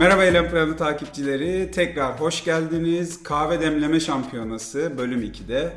Eylem Planı takipçileri tekrar hoş geldiniz. Kahve Demleme Şampiyonası bölüm 2'de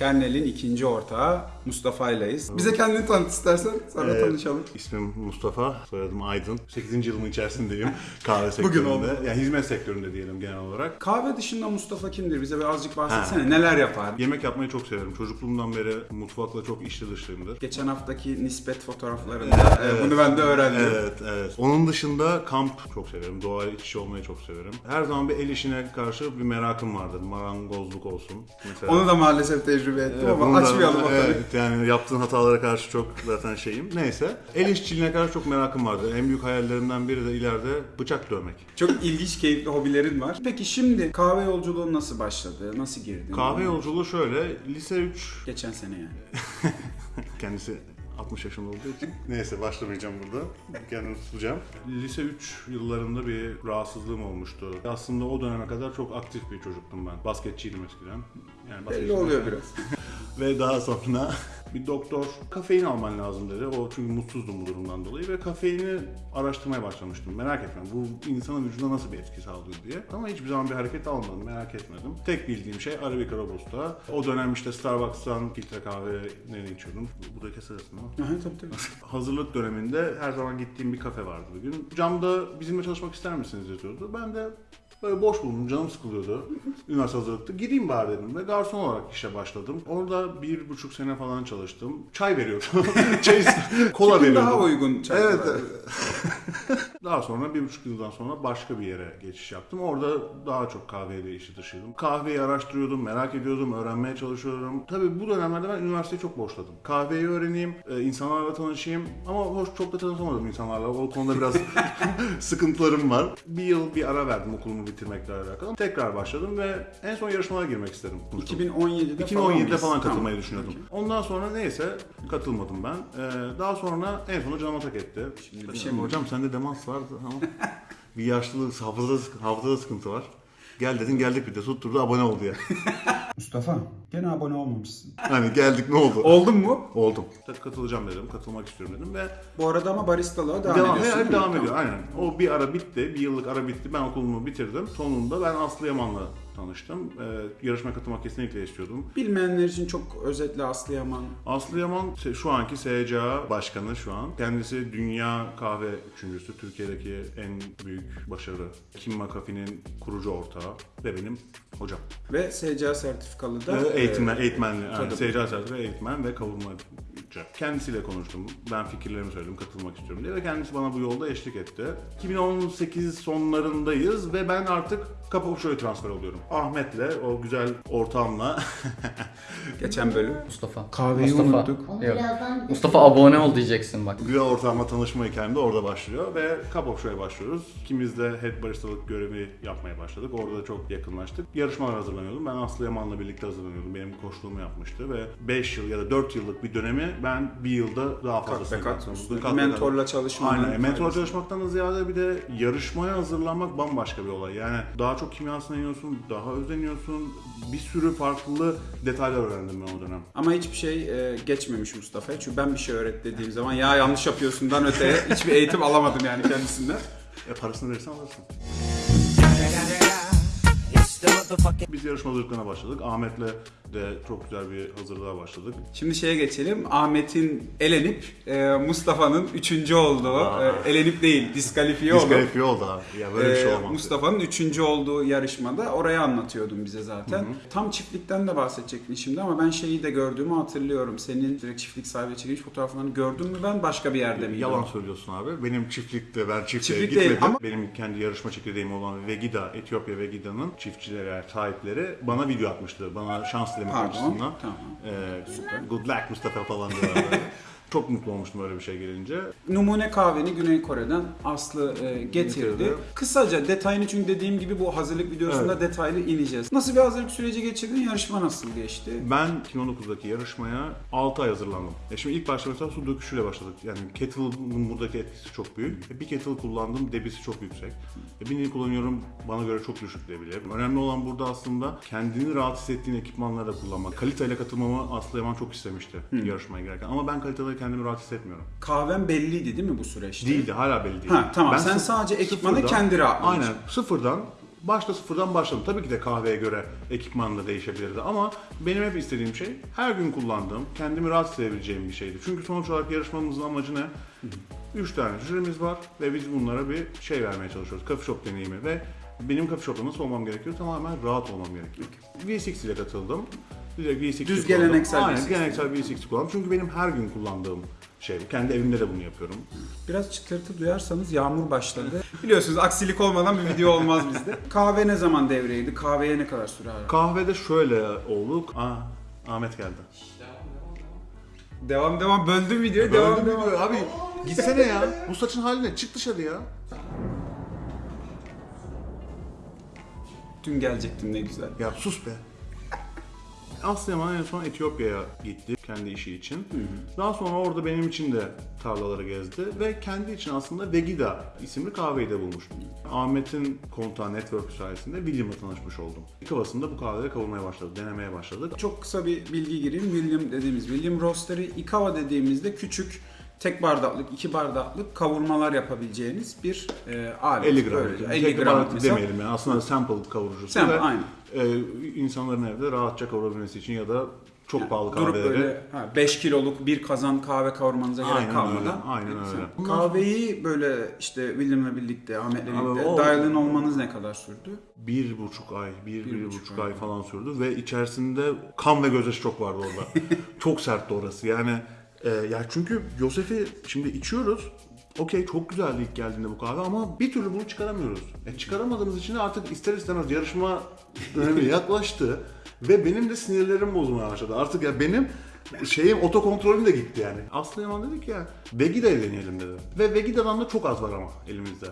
Kernel'in ikinci ortağı Mustafa ileyiz. Bize kendini tanıt istersen sonra Ee, tanışalım. İsmim Mustafa, soyadım Aydın. 8. yılımın içerisindeyim kahve Bugün sektöründe. oldu. Yani hizmet sektöründe diyelim genel olarak. Kahve dışında Mustafa kimdir? Bize birazcık bahsetsene. Neler yapar? Yemek yapmayı çok severim. Çocukluğumdan beri mutfakla çok içli dışlıyımdır. Geçen haftaki nispet fotoğraflarında e, bunu ben de öğrendim. Evet, evet. Onun dışında kamp çok severim. Doğayla iç içe olmayı çok severim. Her zaman bir el işine karşı bir merakım vardır. Marangozluk olsun. Mesela. Onu da maalesef tecrübe ettim Evet, ama açmayalım o. Evet, yani yaptığın hatalara karşı çok zaten şeyim. Neyse. El işçiliğine karşı çok merakım vardı. En büyük hayallerimden biri de ileride bıçak dövmek. Çok ilginç, keyifli hobilerin var. Peki şimdi kahve yolculuğun nasıl başladı? Nasıl girdin? Kahve yolculuğu şöyle. Lise 3 Geçen sene yani. Kendisi 60 yaşında olduğu için. Neyse başlamayacağım burada. Kendimi tutacağım. Lise 3 yıllarında bir rahatsızlığım olmuştu. Aslında o döneme kadar çok aktif bir çocuktum ben. Basketçiydim eskiden. Yani Belli oluyor biraz. Ve daha sonra bir doktor kafein alman lazım dedi. O çünkü mutsuzdum bu durumdan dolayı ve kafeini araştırmaya başlamıştım. Merak etme bu insanın vücuduna nasıl bir etki sağlıyor diye. Ama hiçbir zaman bir hareket almadım, merak etmedim. Tek bildiğim şey Arabica Robusta. O dönem işte Starbucks'tan filtre kahve içiyordum. Bu da kesersin ama. Aha, tabii tabii. Hazırlık döneminde her zaman gittiğim bir kafe vardı bugün. Camda bizimle çalışmak ister misiniz yazıyordu. Ben de böyle boş bulundum, canım sıkılıyordu. Üniversite hazırlıkta. Gideyim bari dedim ve garson olarak işe başladım. Orada bir buçuk sene falan çalıştım. Çay veriyordum. Çay, kola Kim veriyordum. daha uygun çay Evet? Daha sonra bir buçuk yıldan sonra başka bir yere geçiş yaptım. Orada daha çok kahveyle işi dışıydım. Kahveyi araştırıyordum, merak ediyordum, öğrenmeye çalışıyordum. Tabii bu dönemlerde ben üniversiteyi çok boşladım. Kahveyi öğreneyim, e, insanlarla tanışayım ama hoş çok da tanışamadım insanlarla. O konuda biraz sıkıntılarım var. Bir yıl bir ara verdim okulumu bitirmekle alakalı. Tekrar başladım ve en son yarışmalara girmek istedim. 2017'de 2017'de mıyız? falan katılmayı Tamam. düşünüyordum. Ondan sonra neyse katılmadım ben. Ee, daha sonra en sonunda canıma tak etti. Şimdi bir şey mi Hocam sende demans vardı ama bir yaşlılık, hafızada, hafızada sıkıntı var. Gel dedin geldik bir de tutturdu abone oldu ya. Mustafa gene abone olmamışsın. hani geldik ne oldu? Oldun mu? Oldum. Katılacağım dedim, katılmak istiyorum dedim ve Bu arada ama baristalığa devam, devam, ediyorsun. hep değil mi? devam ediyor. Aynen. O bir ara bitti, bir yıllık ara bitti. Ben okulumu bitirdim. Sonunda ben Aslı Yaman'la tanıştım. Ee, yarışmaya katılmak kesinlikle istiyordum. Bilmeyenler için çok özetle Aslı Yaman. Aslı Yaman se- şu anki SCA başkanı şu an. Kendisi dünya kahve üçüncüsü. Türkiye'deki en büyük başarı. Kim McAfee'nin kurucu ortağı ve benim hocam. Ve SCA sertifikalı da eğitmen, eğitmenli. Yani. SCA sertifika eğitmen ve kavurmacı. Kendisiyle konuştum. Ben fikirlerimi söyledim, katılmak istiyorum diye ve kendisi bana bu yolda eşlik etti. 2018 sonlarındayız ve ben artık Kapapuşo'ya transfer oluyorum. Ahmet'le, o güzel ortağımla geçen bölüm. Mustafa. Kahveyi Mustafa. unuttuk. Onu Yok. birazdan Mustafa abone ol diyeceksin bak. Güzel ortağımla tanışma hikayem de orada başlıyor ve Cup Show'a başlıyoruz. İkimiz de head baristalık görevi yapmaya başladık. Orada çok yakınlaştık. Yarışmalar hazırlanıyordum. Ben Aslı Yaman'la birlikte hazırlanıyordum. Benim koçluğumu yapmıştı ve 5 yıl ya da 4 yıllık bir dönemi ben bir yılda daha Kat fazlasını be kat yaptım. Kat be kat. Mentorla çalışmanın Aynen. Mentor faydası. çalışmaktan da ziyade bir de yarışmaya hazırlanmak bambaşka bir olay. Yani daha çok kimyasına iniyorsun, daha özleniyorsun. Bir sürü farklı detaylar öğrendim ben o dönem. Ama hiçbir şey e, geçmemiş Mustafa'ya. Çünkü ben bir şey öğret dediğim zaman ya yanlış yapıyorsundan öteye hiçbir eğitim alamadım yani kendisinden. E parasını verirsen alırsın. Biz yarışma hazırlıklarına başladık. Ahmet'le de çok güzel bir hazırlığa başladık. Şimdi şeye geçelim. Ahmet'in elenip e, Mustafa'nın üçüncü olduğu, Aa. e, elenip değil diskalifiye oldu. Diskalifiye oldu abi. Ya böyle bir şey Ee, olmaz. Mustafa'nın üçüncü olduğu yarışmada oraya anlatıyordun bize zaten. Tam çiftlikten de bahsedecektin şimdi ama ben şeyi de gördüğümü hatırlıyorum. Senin direkt çiftlik sahibi çekilmiş fotoğraflarını gördüm mü ben başka bir yerde miydim? Yalan söylüyorsun abi. Benim çiftlikte, ben çiftliğe Çiftlik gitmedim. değil ama- Benim kendi yarışma çekirdeğim olan Vegida, Etiyopya Vegida'nın çiftçileri, yani sahipleri bana video atmıştı. Bana şans dilemek Pardon. açısından. Tamam. Ee, good luck Mustafa falan diyorlar. Çok mutlu olmuştum öyle bir şey gelince. Numune kahveni Güney Kore'den Aslı e, getirdi. Getirdi. Kısaca detayını çünkü dediğim gibi bu hazırlık videosunda detaylı ineceğiz. Nasıl bir hazırlık süreci geçirdin? Yarışma nasıl geçti? Ben 2019'daki yarışmaya 6 ay hazırlandım. E şimdi ilk başta mesela su döküşüyle başladık. Yani kettle'ın buradaki etkisi çok büyük. E bir kettle kullandım, debisi çok yüksek. E birini kullanıyorum, bana göre çok düşük diyebilirim. Önemli olan burada aslında kendini rahat hissettiğin ekipmanları da kullanmak. Kaliteyle katılmamı Aslı Yaman çok istemişti yarışmaya girerken. Ama ben kalitede kendimi rahat hissetmiyorum. Kahven belliydi değil mi bu süreçte? Değildi, hala belli değil. Ha, tamam. Sen sı- sadece ekipmanı sıfırdan- kendi rahatlığın Aynen, sıfırdan, başta sıfırdan başladım. Tabii ki de kahveye göre ekipman da değişebilirdi ama benim hep istediğim şey her gün kullandığım, kendimi rahat hissedebileceğim bir şeydi. Çünkü sonuç olarak yarışmamızın amacı ne? Üç tane jürimiz var ve biz bunlara bir şey vermeye çalışıyoruz. Coffee shop deneyimi ve benim coffee shop'ta nasıl olmam gerekiyor? Tamamen rahat olmam gerekiyor. V6 ile katıldım. Direkt V6 Düz kullandım. geleneksel Aynen, V6. geleneksel V6 kullandım. Çünkü benim her gün kullandığım şey. Kendi evimde de bunu yapıyorum. Biraz çıtırtı duyarsanız yağmur başladı. Biliyorsunuz aksilik olmadan bir video olmaz bizde. Kahve ne zaman devreydi? Kahveye ne kadar süre ara? Kahvede şöyle olduk. Aa, Ahmet geldi. Devam devam böldüm videoyu. devam Öldü mü devam. diyor abi? Gitsene ya. Bu saçın haline çık dışarı ya. Dün gelecektim ne güzel. Ya sus be. Aslı Yaman en son Etiyopya'ya gitti kendi işi için. Daha sonra orada benim için de tarlaları gezdi ve kendi için aslında Vegida isimli kahveyi de bulmuş. Ahmet'in kontağı network sayesinde William'la tanışmış oldum. İlk havasında bu kahveleri kavurmaya başladı, denemeye başladık. Çok kısa bir bilgi gireyim. William dediğimiz, William Roaster'ı Ikawa dediğimizde küçük tek bardaklık, iki bardaklık kavurmalar yapabileceğiniz bir e, alet. 50 gram. Böylece. Tek 50 gram baharat mesela. demeyelim yani. Aslında sample kavurucusu Sample, ve aynen. e, insanların evde rahatça kavurabilmesi için ya da çok pahalı Durup kahveleri böyle ha, 5 kiloluk bir kazan kahve kavurmanıza gerek Aynen kalmadan. öyle, aynen öyle. Kahveyi böyle işte William'la birlikte, Ahmet'le birlikte dahilin olmanız ne kadar sürdü? bir buçuk ay, bir, bir, buçuk buçuk, ay. ay falan sürdü ve içerisinde kan ve gözyaşı çok vardı orada. çok sertti orası yani. E, ya çünkü Yosef'i şimdi içiyoruz. Okey çok güzeldi ilk geldiğinde bu kahve ama bir türlü bunu çıkaramıyoruz. E, çıkaramadığımız için de artık ister istemez yarışma dönemi yaklaştı ve benim de sinirlerim bozulmaya başladı. Artık ya benim şeyim otokontrolüm de gitti yani. Aslı Yaman dedik ya Vegida'yı deneyelim dedi. Ve Vegida'dan da çok az var ama elimizde.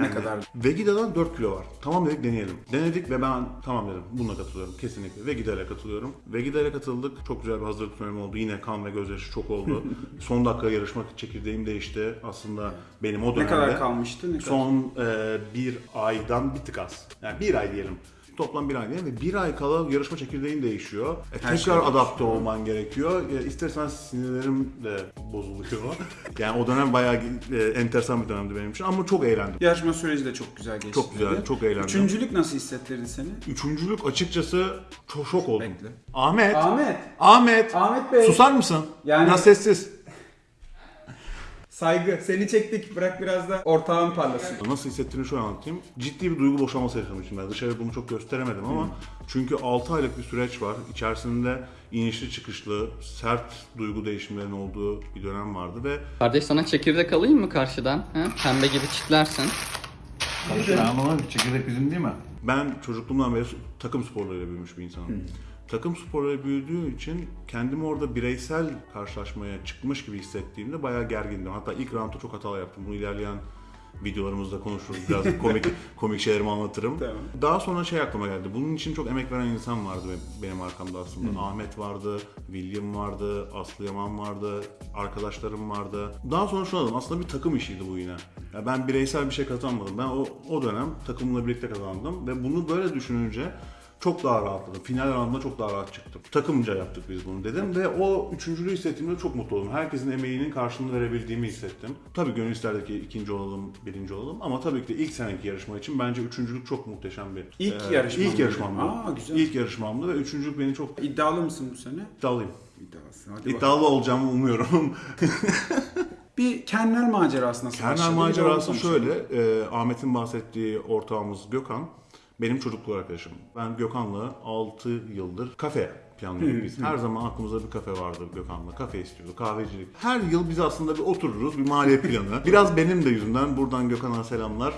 Ne kadar? Vegida'dan 4 kilo var. Tamam dedik deneyelim. Denedik ve ben tamam dedim. Bununla katılıyorum kesinlikle. Vegida ile katılıyorum. Vegida ile katıldık. Çok güzel bir hazırlık dönemi oldu. Yine kan ve gözyaşı çok oldu. Son dakika yarışmak çekirdeğim değişti. Aslında benim o Ne dönemde kadar kalmıştı? Ne kadar? son e, bir aydan bir tık az. Yani bir ay diyelim. Toplam bir ay diyelim ve bir ay kala yarışma çekirdeğin değişiyor. E, tekrar şey adapte olman gerekiyor. E, istersen sinirlerim de bozuluyor. yani o dönem bayağı e, enteresan bir dönemdi benim için ama çok eğlendim. Yarışma süreci de çok güzel geçti. Çok güzel, dedi. çok eğlendim. Üçüncülük nasıl hissettirdi seni? Üçüncülük açıkçası çok şok oldum. Bekle. Ahmet. Ahmet. Ahmet. Ahmet Bey. Susar mısın? Yani- Biraz sessiz. Saygı. Seni çektik. Bırak biraz da ortağın parlasın. Nasıl hissettiğini şöyle anlatayım. Ciddi bir duygu boşalması yaşamışım ben. Dışarı bunu çok gösteremedim ama çünkü 6 aylık bir süreç var. İçerisinde inişli çıkışlı, sert duygu değişimlerinin olduğu bir dönem vardı ve Kardeş sana çekirdek alayım mı karşıdan? Ha? Pembe gibi çitlersin. Ama çekirdek bizim değil mi? Ben çocukluğumdan beri takım sporlarıyla büyümüş bir insanım. Takım sporlarıyla büyüdüğü için kendimi orada bireysel karşılaşmaya çıkmış gibi hissettiğimde bayağı gergindim. Hatta ilk roundda çok hatalar yaptım. Bunu ilerleyen videolarımızda konuşuruz. Biraz komik komik şeylerimi anlatırım. Tamam. Daha sonra şey aklıma geldi. Bunun için çok emek veren insan vardı be- benim arkamda aslında. Ahmet vardı, William vardı, Aslı Yaman vardı, arkadaşlarım vardı. Daha sonra şunu anladım. Aslında bir takım işiydi bu yine. Ya ben bireysel bir şey kazanmadım. Ben o, o dönem takımla birlikte kazandım ve bunu böyle düşününce çok daha rahatladım. Final anında çok daha rahat çıktım. Takımca yaptık biz bunu dedim ve o üçüncülüğü hissettiğimde çok mutlu oldum. Herkesin emeğinin karşılığını verebildiğimi hissettim. Tabii gönül isterdi ki ikinci olalım, birinci olalım ama tabii ki de ilk seneki yarışma için bence üçüncülük çok muhteşem bir... İlk Ee, yarışman İlk yarışmamdı. Aa, güzel. İlk yarışmamdı ve üçüncülük beni çok İddialı mısın bu sene? iddialıyım. İddialısın. Hadi bakalım. İddialı olacağımı umuyorum. Bir kernel macerası nasıl Kernel başladı? Macerası şöyle, e, Ahmet'in bahsettiği ortağımız Gökhan, benim çocukluk arkadaşım. Ben Gökhan'la 6 yıldır kafe planlıyorduk biz. Her zaman aklımızda bir kafe vardı Gökhan'la. Kafe istiyorduk, kahvecilik. Her yıl biz aslında bir otururuz, bir maliye planı. Biraz benim de yüzümden, buradan Gökhan'a selamlar.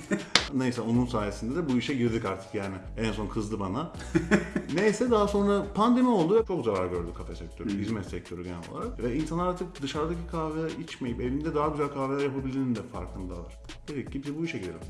Neyse onun sayesinde de bu işe girdik artık yani. En son kızdı bana. Neyse daha sonra pandemi oldu. Çok zarar gördü kafe sektörü, hizmet sektörü genel olarak. Ve insanlar artık dışarıdaki kahve içmeyip evinde daha güzel kahveler yapabildiğinin de farkındalar. Dedik ki biz bu işe girelim.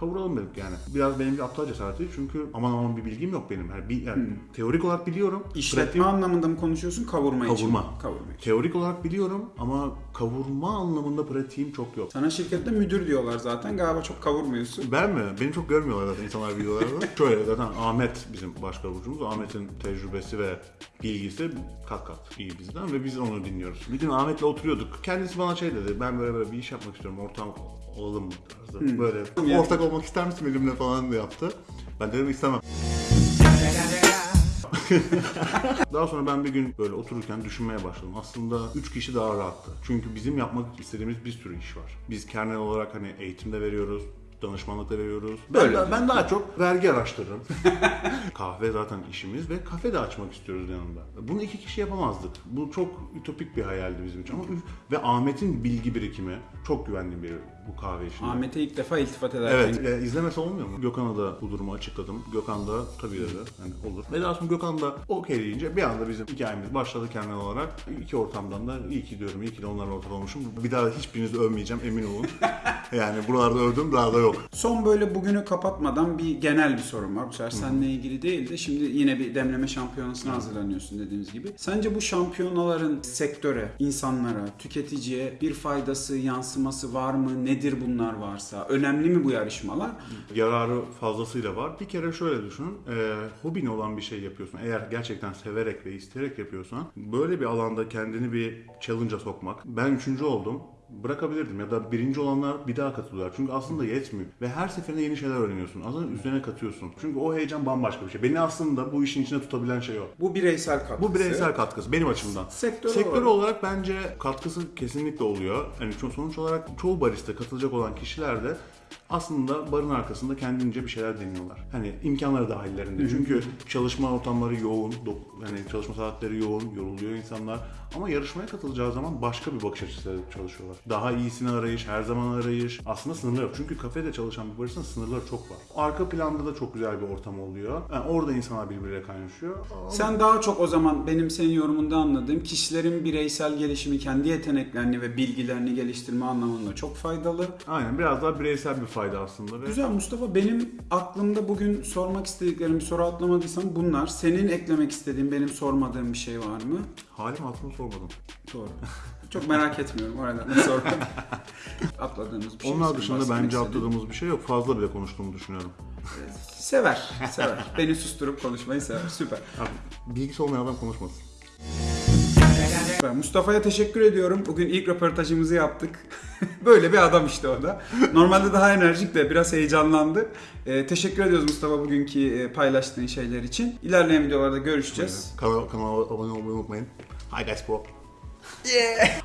Kavuralım dedik yani. Biraz benim bir aptal cesareti çünkü aman aman bir bilgim yok benim. Yani, bir, yani teorik olarak biliyorum. İşletme anlamında mı konuşuyorsun, kavurma, için? Kavurma. mi? Kavurma için. Teorik olarak biliyorum ama kavurma anlamında pratiğim çok yok. Sana şirkette müdür diyorlar zaten. Galiba çok kavurmuyorsun. Ben mi? Beni çok görmüyorlar zaten insanlar videolarda. Şöyle zaten Ahmet bizim başkavurucumuz. Ahmet'in tecrübesi ve bilgisi kat kat iyi bizden ve biz onu dinliyoruz. Bir gün Ahmet'le oturuyorduk. Kendisi bana şey dedi. Ben böyle böyle bir iş yapmak istiyorum. Ortam olalım mı tarzı. Böyle Yani- ortak olmak ister misin benimle falan da yaptı. Ben dedim istemem. Daha sonra ben bir gün böyle otururken düşünmeye başladım. Aslında 3 kişi daha rahattı. Çünkü bizim yapmak istediğimiz bir sürü iş var. Biz kernel olarak hani eğitimde veriyoruz, danışmanlıkta veriyoruz. Ben, Böyle. ben daha çok vergi araştırırım. Kahve zaten işimiz ve kafe de açmak istiyoruz yanında. Bunu iki kişi yapamazdık. Bu çok ütopik bir hayaldi bizim için. Ama üf- ve Ahmet'in bilgi birikimi çok güvendiğim biri bu kahve işinde. Ahmet'e ilk defa iltifat ederken Evet, e, izlemese olmuyor mu? Gökhan'a da bu durumu açıkladım. Gökhan da tabii dedi, hani olur. Ve daha sonra Gökhan da okey deyince bir anda bizim hikayemiz başladı kendine olarak. İki ortamdan da iyi ki diyorum, iyi ki de onlarla ortak olmuşum. Bir daha hiçbirinizi övmeyeceğim, emin olun. yani buralarda övdüm, daha da yok. Son böyle bugünü kapatmadan bir genel bir sorum var. Bu sefer seninle ilgili değil de şimdi yine bir demleme şampiyonasına hazırlanıyorsun dediğimiz gibi. Sence bu şampiyonaların sektöre, insanlara, tüketiciye bir faydası, yansıması var mı? Nedir bunlar varsa? Önemli mi bu yarışmalar? Yararı fazlasıyla var. Bir kere şöyle düşünün, e, hobin olan bir şey yapıyorsun. Eğer gerçekten severek ve isteyerek yapıyorsan, böyle bir alanda kendini bir challenge'a sokmak. Ben üçüncü oldum. Bırakabilirdim ya da birinci olanlar bir daha katılıyorlar. Çünkü aslında yetmiyor. Ve her seferinde yeni şeyler öğreniyorsun. Aslında üzerine katıyorsun. Çünkü o heyecan bambaşka bir şey. Beni aslında bu işin içine tutabilen şey o. Bu bireysel katkısı. Bu bireysel katkısı benim açımdan. Sektör Sektör olarak- olarak bence katkısı kesinlikle oluyor. Yani sonuç olarak çoğu barista katılacak olan kişiler de aslında barın arkasında kendince bir şeyler deniyorlar. Hani imkanları dahillerinde. Çünkü çalışma ortamları yoğun, hani çalışma saatleri yoğun, yoruluyor insanlar. Ama yarışmaya katılacağı zaman başka bir bakış açısıyla çalışıyorlar. Daha iyisini arayış, her zaman arayış. Aslında sınırlar yok. Çünkü kafede çalışan bir baristanın sınırları çok var. Arka planda da çok güzel bir ortam oluyor. Yani orada insanlar birbiriyle kaynaşıyor. Ama- Sen daha çok o zaman benim senin yorumunda anladığım kişilerin bireysel gelişimi, kendi yeteneklerini ve bilgilerini geliştirme anlamında çok faydalı. Aynen biraz daha bireysel bir fayda aslında. Ve Güzel Mustafa. Benim aklımda bugün sormak istediklerim bir soru atlamadıysam bunlar. Senin eklemek istediğin, benim sormadığım bir şey var mı? halim hatırımı sormadım. Doğru. Çok merak etmiyorum o nedenle sormadım. Atladığımız bir şey. Onlar dışında bence atladığımız bir şey yok. Fazla bile konuştuğumu düşünüyorum. Sever, sever. Beni susturup konuşmayı sever. Süper. Abi, bilgisi olmayan adam konuşmasın. Süper. Mustafa'ya teşekkür ediyorum. Bugün ilk röportajımızı yaptık. Böyle bir adam işte o da. Normalde daha enerjik de biraz heyecanlandı. Ee, teşekkür ediyoruz Mustafa bugünkü e, paylaştığın şeyler için. İlerleyen videolarda görüşeceğiz. Kanala, kanala abone olmayı unutmayın. Hi guys bro.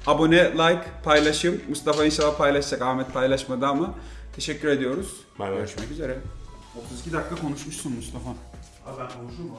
Abone, like, paylaşım. Mustafa inşallah paylaşacak. Ahmet paylaşmadı ama teşekkür ediyoruz. Bay bay. Görüşmek üzere. 32 dakika konuşmuşsun Mustafa. Abi ben konuşurum mu?